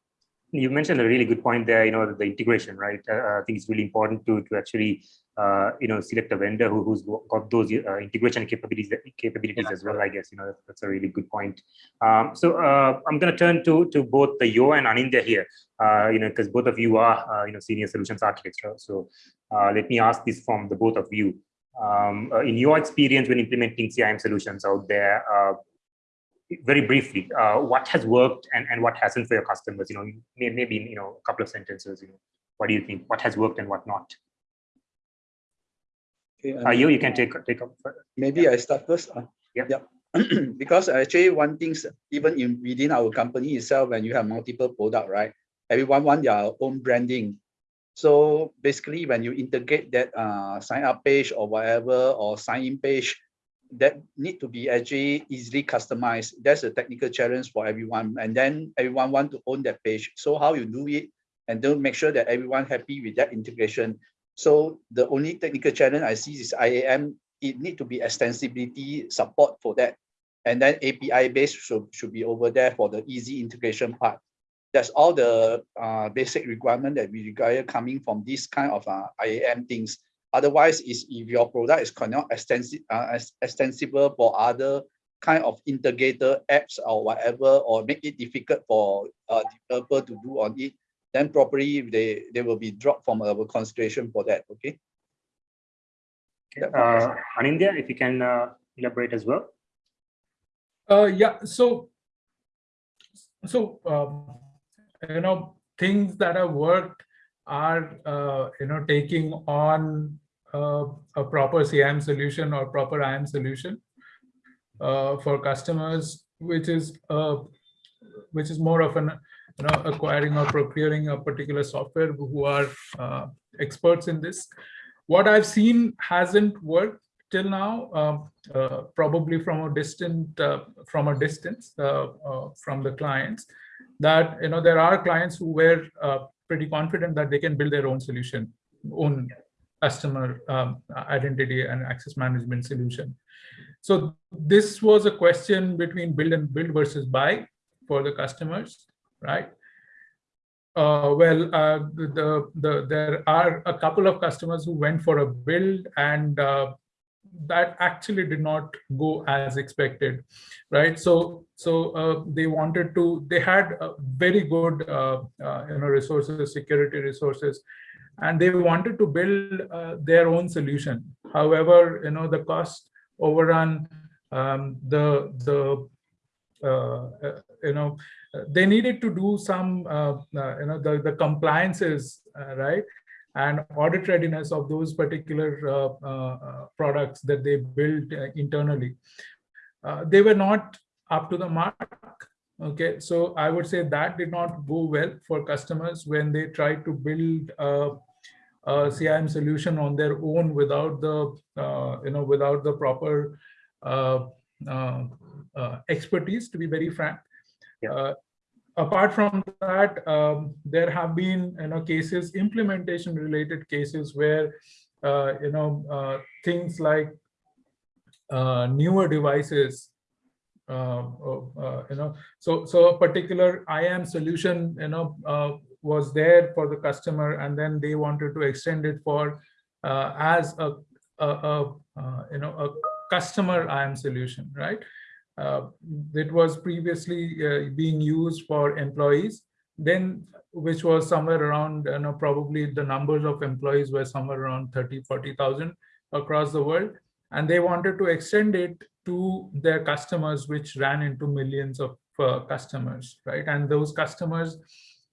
you mentioned a really good point there you know the integration right? Uh, i think it's really important to to actually uh, you know select a vendor who, who's got those uh, integration capabilities capabilities yeah. as well i guess you know that's a really good point. Um, so uh, i'm going to turn to to both the yo and Anindya here uh, you know because both of you are uh, you know senior solutions architects so let me ask this from the both of you. Um, in your experience when implementing CIAM solutions out there very briefly, uh, what has worked and, and what hasn't for your customers? You know, maybe you know a couple of sentences. You know, what do you think? What has worked and what not? Okay, um, uh, you you can take take up. Maybe yeah. I start first. Uh, yeah. yeah. because actually one thing even in within our company itself, when you have multiple product, right? Everyone want their own branding. So basically, when you integrate that uh, sign up page or whatever or sign in page, that need to be actually easily customized. That's a technical challenge for everyone. And then everyone want to own that page. So how you do it and don't make sure that everyone happy with that integration. So the only technical challenge I see is IAM, it need to be extensibility support for that. And then API based should, should be over there for the easy integration part. that's all the uh, basic requirement that we require coming from this kind of uh, IAM things. Otherwise, is if your product is not extensive, uh, extensible for other kind of integrator apps or whatever, or make it difficult for a developer to do on it, then probably they, they will be dropped from our consideration for that, okay? Uh, Anindya, if you can uh, elaborate as well. Uh, yeah, so, so um, you know, things that have worked are, uh, you know, taking on uh, a proper CIAM solution or proper IAM solution uh, for customers, which is uh, which is more of an you know acquiring or procuring a particular software who are uh, experts in this. What I've seen hasn't worked till now, um, uh, probably from a distant uh, from a distance from the clients. That you know there are clients who were pretty confident that they can build their own solution, own customer um, identity and access management solution. So this was a question between build and build versus buy for the customers, right? Uh, well, uh, the, the, there are a couple of customers who went for a build and uh, that actually did not go as expected, right? So, so uh, they wanted to, they had very good, uh, uh, you know, resources, security resources, and they wanted to build their own solution. However, you know, the cost overrun um, the the uh, uh, you know they needed to do some uh, uh you know the the compliances uh, right? And audit readiness of those particular uh, products that they built internally. They were not up to the mark okay so i would say that did not go well for customers when they tried to build a, a CIAM solution on their own without the you know without the proper uh, uh, uh, expertise, to be very frank. Yeah. apart from that, um, there have been you know cases, implementation related cases where you know things like newer devices uh, uh, you know so so a particular IAM solution you know uh, was there for the customer and then they wanted to extend it for as a, a, a you know a customer IAM solution, right? Uh, it was previously uh, being used for employees, then which was somewhere around, you know, probably the numbers of employees were somewhere around 30, 40,000 across the world. And they wanted to extend it to their customers, which ran into millions of uh, customers, right? And those customers,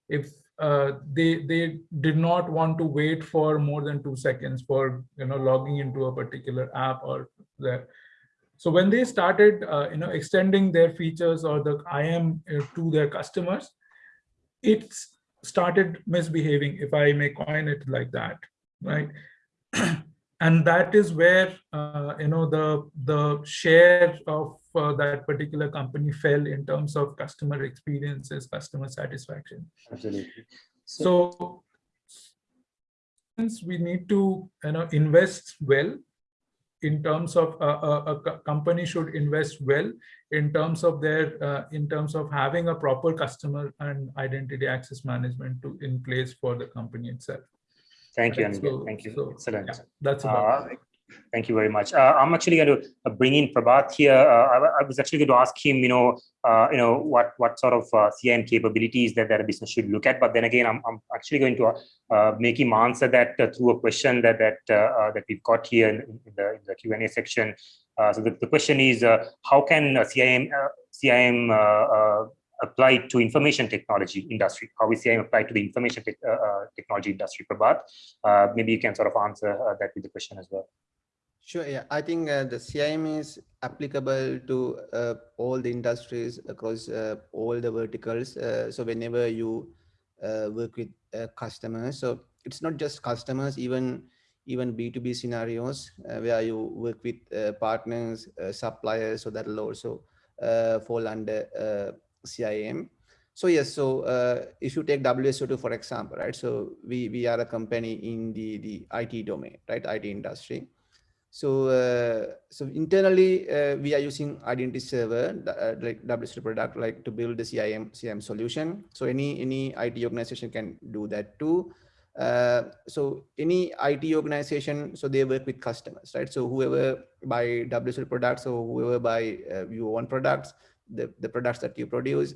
if uh, they they did not want to wait for more than two seconds for you know logging into a particular app or there. So when they started, uh, you know, extending their features or the IAM uh, to their customers, it started misbehaving, if I may coin it like that, right? and that is where uh, you know the the share of uh, that particular company fell in terms of customer experiences, customer satisfaction. Absolutely. So, so we need to you know invest well in terms of uh, a, a, company should invest well in terms of their uh, in terms of having a proper customer and identity access management to in place for the company itself thank you so, thank you so, excellent yeah, that's about uh, Thank you very much. Uh, I'm actually going to uh, bring in Prabath here. Uh, I, I, was actually going to ask him, you know, uh, you know, what what sort of uh, capabilities that, that a business should look at. But then again, I'm, I'm actually going to uh, make him answer that through a question that that that we've got here in, in the, in the Q&A section. so the, the question is, how can CIAM CIAM applied to information technology industry? How is CIAM applied to the information te technology industry, Prabath? maybe you can sort of answer that with the question as well. Sure. Yeah, I think uh, the CIAM is applicable to uh, all the industries across uh, all the verticals. Uh, so whenever you uh, work with uh, customers, so it's not just customers, even even B2B scenarios where you work with partners, suppliers, so that will also fall under CIAM. So yes, so uh, if you take WSO2 for example, right? So we we are a company in the the IT domain, right? IT industry So, uh, so internally, uh, we are using Identity Server, uh, like WSO2 product, like to build the CIAM CIAM solution. So any any IT organization can do that too. Uh, so any IT organization, so they work with customers, right? So whoever buy WSO2 products or whoever buy uh, your own products, the, the products that you produce,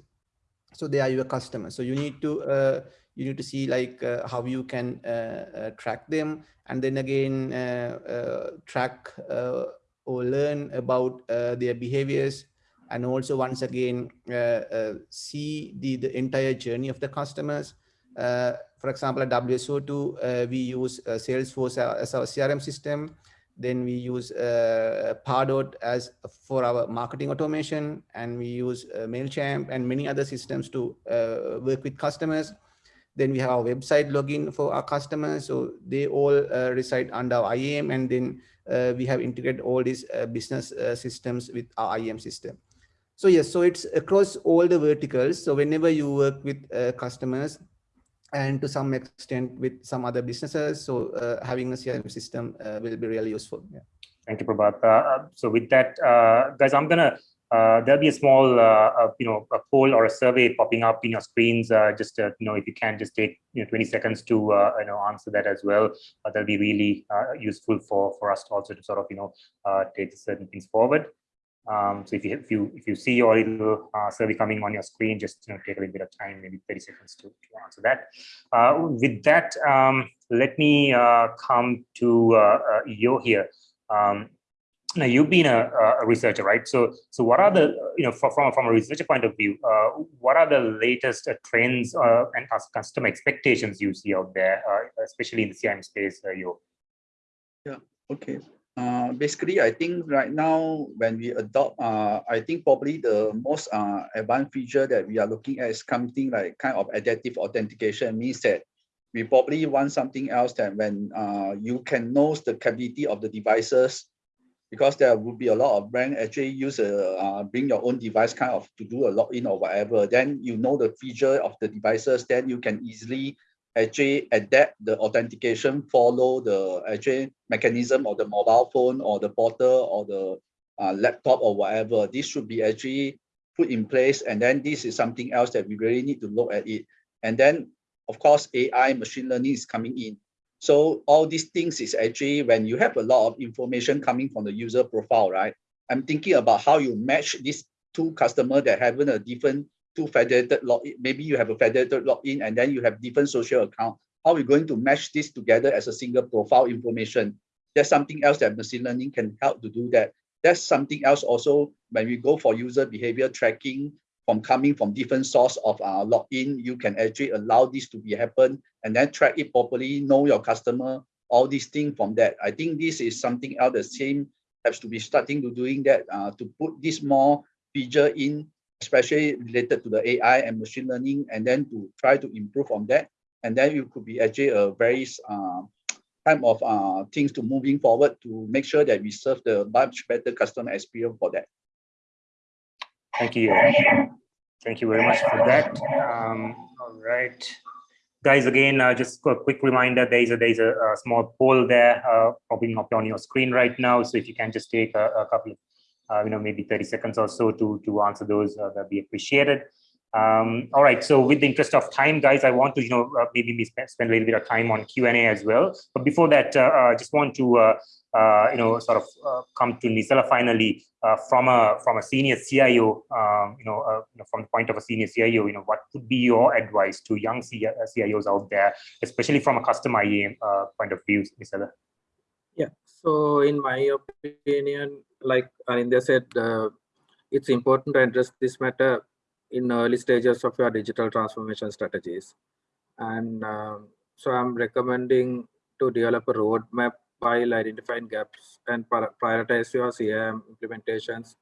so they are your customers. So you need to uh, you need to see like uh, how you can uh, uh, track them and then again uh, uh, track uh, or learn about their behaviors and also once again see the, the entire journey of the customers. for example, at WSO2, we use Salesforce as our CRM system. Then we use uh, Pardot as for our marketing automation, and we use uh, Mailchimp and many other systems to uh, work with customers. Then we have our website login for our customers. So they all uh, reside under our IAM. And then uh, we have integrated all these uh, business systems with our IAM system. So yes, so it's across all the verticals. So whenever you work with customers and to some extent with some other businesses, so uh, having a CRM system will be really useful. Yeah. Thank you, Prabath. so with that, guys, I'm gonna uh, there'll be a small, uh, uh, you know, a poll or a survey popping up in your screens. Uh, just, uh, you know, if you can just take, you know, 20 seconds to, uh, you know, answer that as well. that'll be really useful for for us to also to sort of, you know, take certain things forward. Um, so if you if you if you see your little survey coming on your screen, just you know, take a little bit of time, maybe 30 seconds to, to answer that. with that, um, let me come to Yo here. Um, now you've been a, a, researcher, right? So, so what are the, you know, from from a researcher point of view, uh, what are the latest uh, trends uh, and customer expectations you see out there, uh, especially in the CIAM space, uh, you? Yeah. Okay. Uh, basically, I think right now when we adopt, I think probably the most advanced feature that we are looking at is something like kind of adaptive authentication means that we probably want something else that when you can know the capability of the devices because there would be a lot of brand actually use a uh, bring your own device kind of to do a login or whatever. Then you know the feature of the devices, then you can easily actually adapt the authentication, follow the actually mechanism of the mobile phone or the portal or the uh, laptop or whatever. This should be actually put in place. And then this is something else that we really need to look at it. And then of course, AI machine learning is coming in. So all these things is actually when you have a lot of information coming from the user profile, right? I'm thinking about how you match these two customers that have a different two federated login. Maybe you have a federated login and then you have different social account. How are we going to match this together as a single profile information? That's something else that machine learning can help to do that. That's something else also when we go for user behavior tracking, from coming from different source of uh, login, you can actually allow this to be happen and then track it properly, know your customer, all these things from that. I think this is something else the same has to be starting to doing that uh, to put this more feature in, especially related to the AI and machine learning, and then to try to improve on that. And then it could be actually a very uh, type of uh, things to moving forward to make sure that we serve the much better customer experience for that. Thank you. Thank you very much for that. Um, all right. Guys, again, uh, just a quick reminder, there's a, there's a, a small poll there uh, popping up on your screen right now. So if you can just take a, a couple of, you know, maybe 30 seconds or so to, to answer those, uh, that'd be appreciated. Um, all right, so with the interest of time, guys, I want to, you know, uh, maybe spend, spend a little bit of time on Q&A as well. But before that, uh, I just want to, uh, uh, you know, sort of uh, come to Nisala finally uh, from a from a senior CIO, um, you, know, uh, you know, from the point of a senior CIO, you know, what would be your advice to young CIOs out there, especially from a customer IAM uh, point of view, Nisala? Yeah, so in my opinion, like Anindya said, uh, it's important to address this matter in early stages of your digital transformation strategies. And um, so I'm recommending to develop a roadmap while identifying gaps and prioritize your CIAM implementations.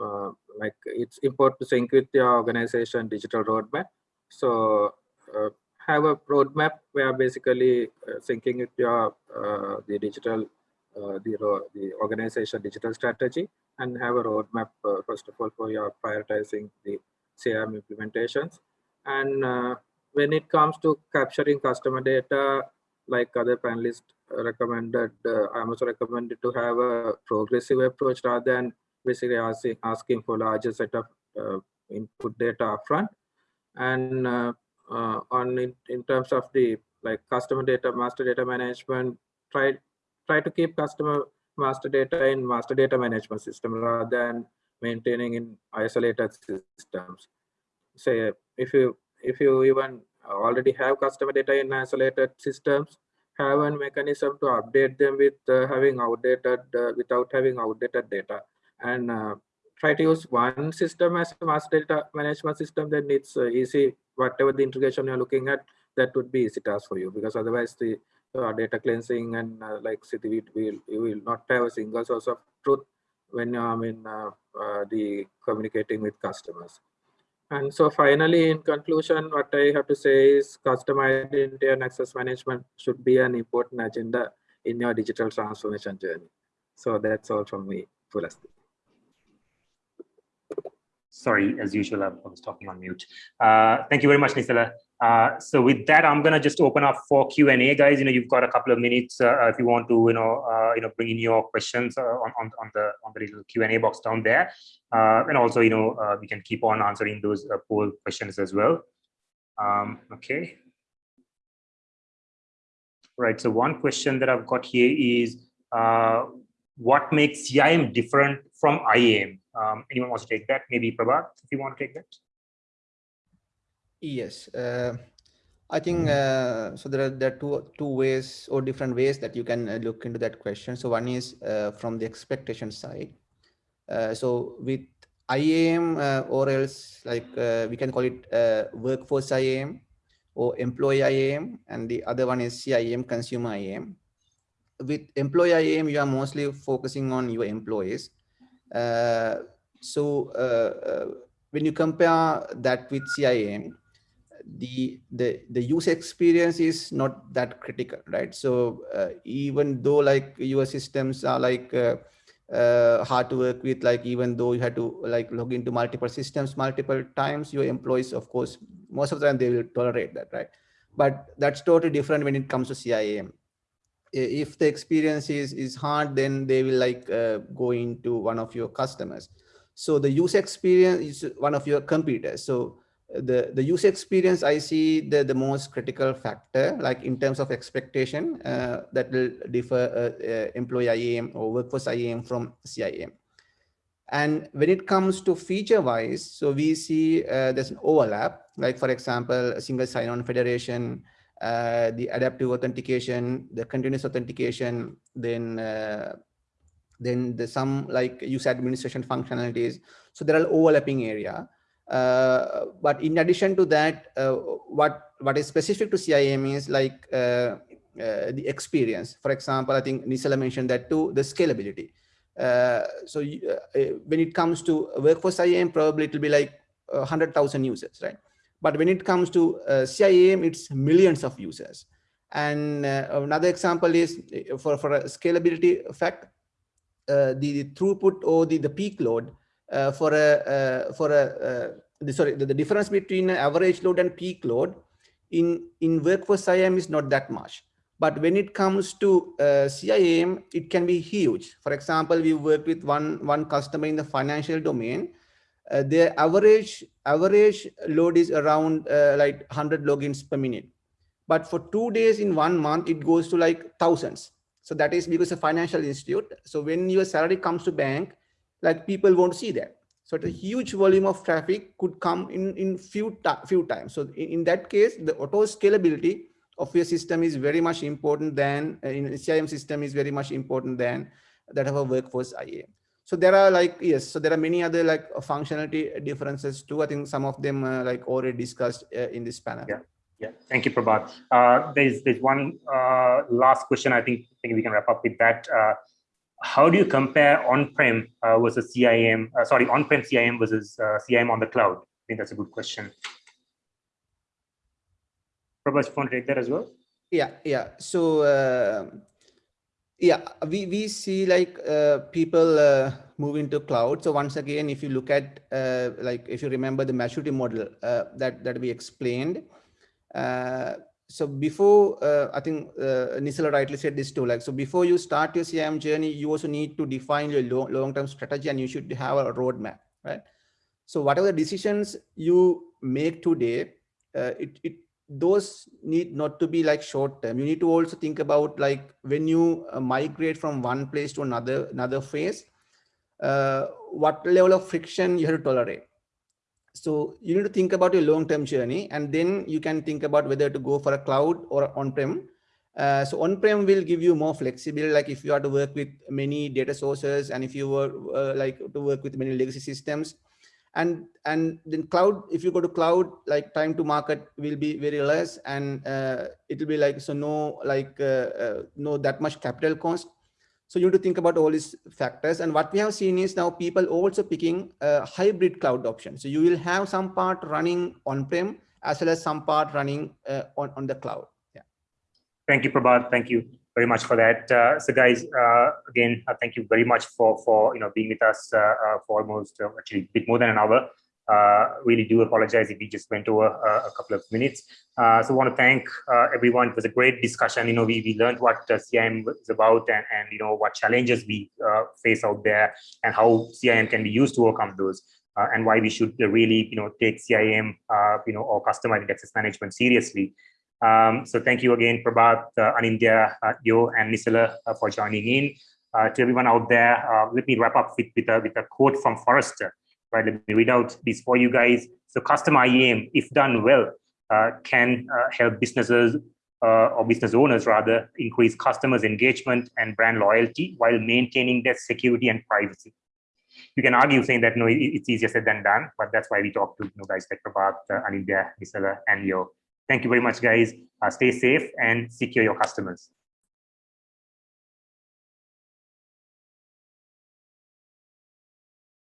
Uh, like it's important to sync with your organization digital roadmap. So uh, have a roadmap where basically uh, syncing with your uh, the digital the the organization digital strategy and have a roadmap uh, first of all for your prioritizing the CIAM implementations. And when it comes to capturing customer data like other panelists recommended, uh, I'm also recommended to have a progressive approach rather than basically asking, asking for larger set of uh, input data upfront. And uh, uh, on in, in terms of the like customer data, master data management, try try to keep customer master data in master data management system rather than maintaining in isolated systems. Say if you if you even already have customer data in isolated systems, have a mechanism to update them with uh, having outdated uh, without having outdated data and uh, try to use one system as a master data management system then it's uh, easy whatever the integration you're looking at that would be easy task for you because otherwise the uh, data cleansing and uh, like we will you will not have a single source of truth when I mean the communicating with customers and so finally, in conclusion, what I have to say is customer identity and access management should be an important agenda in your digital transformation journey. So that's all from me, Pulasti. Sorry, as usual, I was talking on mute. Uh, thank you very much, Nisala. Uh, so with that, I'm gonna just open up for Q and A, guys. You know, you've got a couple of minutes uh, if you want to, you know, uh, you know, bring in your questions uh, on, on on the on the little Q and A box down there, uh, and also, you know, we can keep on answering those poll questions as well. Um, okay. Right. So one question that I've got here is, what makes CIAM different from IAM? Um, anyone wants to take that? Maybe Prabath, if you want to take that. Yes, uh, I think uh, so. There are there are two two ways or different ways that you can uh, look into that question. So one is uh, from the expectation side. Uh, so with IAM uh, or else like we can call it workforce IAM or employee IAM, and the other one is CIAM consumer IAM. With employee IAM, you are mostly focusing on your employees. so when you compare that with CIAM, the the the user experience is not that critical right? So uh, even though like your systems are like uh, uh, hard to work with like even though you had to like log into multiple systems multiple times your employees of course most of the time they will tolerate that right? But that's totally different when it comes to CIAM if the experience is is hard then they will like uh, go into one of your customers. So the user experience is one of your computers so the the user experience i see the the most critical factor like in terms of expectation uh, that will differ uh, uh, employee iam or workforce iam from CIAM and when it comes to feature wise so we see uh, there's an overlap. Like for example a single sign-on federation uh, the adaptive authentication the continuous authentication then uh, then the some like user administration functionalities. So there are overlapping area uh, but in addition to that, uh, what what is specific to CIAM is like uh, the experience. For example, I think Nisala mentioned that too, the scalability. so when it comes to workforce IAM, probably it will be like 100,000 users, right? But when it comes to uh, CIAM, it's millions of users. And uh, another example is for, for a scalability effect, uh, the, the, throughput or the, the peak load uh, for a uh, for a uh, the, sorry the, the, difference between average load and peak load in in workforce CIAM is not that much. But when it comes to CIAM, it can be huge. For example, we worked with one one customer in the financial domain. Their average average load is around like 100 logins per minute. But for two days in one month, it goes to like thousands. So that is because a financial institute. So when your salary comes to bank, like people won't see that. So a huge volume of traffic could come in in few few times. So in, in that case, the auto scalability of your system is very much important than uh, in CIAM system is very much important than that of a workforce IAM. So there are like, yes, so there are many other like functionality differences too. I think some of them uh, like already discussed uh, in this panel. Yeah. Yeah, thank you, Prabath. Uh, there's there's one last question. I think I think we can wrap up with that. Uh, how do you compare on-prem uh, versus CIAM, uh, sorry, on-prem CIAM versus uh, CIAM on the cloud? I think that's a good question. Prabath, you want to take that as well? Yeah, yeah. So, uh, yeah, we, we see like uh, people uh, moving to cloud. So once again, if you look at, like, if you remember the maturity model that, that we explained, so before uh, I think uh, Nisala rightly said this too. Like so, before you start your CIAM journey, you also need to define your long-term strategy, and you should have a roadmap, right? So whatever decisions you make today, uh, it it those need not to be like short term. You need to also think about like when you uh, migrate from one place to another another phase, uh, what level of friction you have to tolerate so you need to think about your long-term journey and then you can think about whether to go for a cloud or on-prem. Uh, so on-prem will give you more flexibility, like if you are to work with many data sources and if you were uh, like to work with many legacy systems. And, and then cloud, if you go to cloud, like time to market will be very less and uh, it will be like, so no, like uh, uh, no that much capital cost so you need to think about all these factors. And what we have seen is now people also picking a hybrid cloud option. So you will have some part running on-prem as well as some part running uh, on, on the cloud. Yeah. Thank you, Prabath. Thank you very much for that. Uh, so guys, uh, again, uh, thank you very much for, for you know being with us uh, uh, for almost actually a bit more than an hour. Uh, really do apologize if we just went over uh, a couple of minutes. Uh, so I want to thank uh, everyone. It was a great discussion. You know, we, we learned what CIAM is about and, and, you know, what challenges we uh, face out there and how CIAM can be used to overcome those. Uh, and why we should really, you know, take CIAM, you know, or customer identity access management seriously. Um, so thank you again, Prabath, uh, Anindya, Yo, and Nisala for joining in. to everyone out there, let me wrap up with, with, a, with a quote from Forrester right? Let me read out these for you guys. So custom IAM, if done well, uh, can uh, help businesses uh, or business owners rather increase customers engagement and brand loyalty while maintaining their security and privacy. You can argue saying that no, it's easier said than done, but that's why we talk to you know, guys like Prabath, uh, Anindya, Nisala, and Yo. Thank you very much, guys. Uh, stay safe and secure your customers.